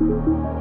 Música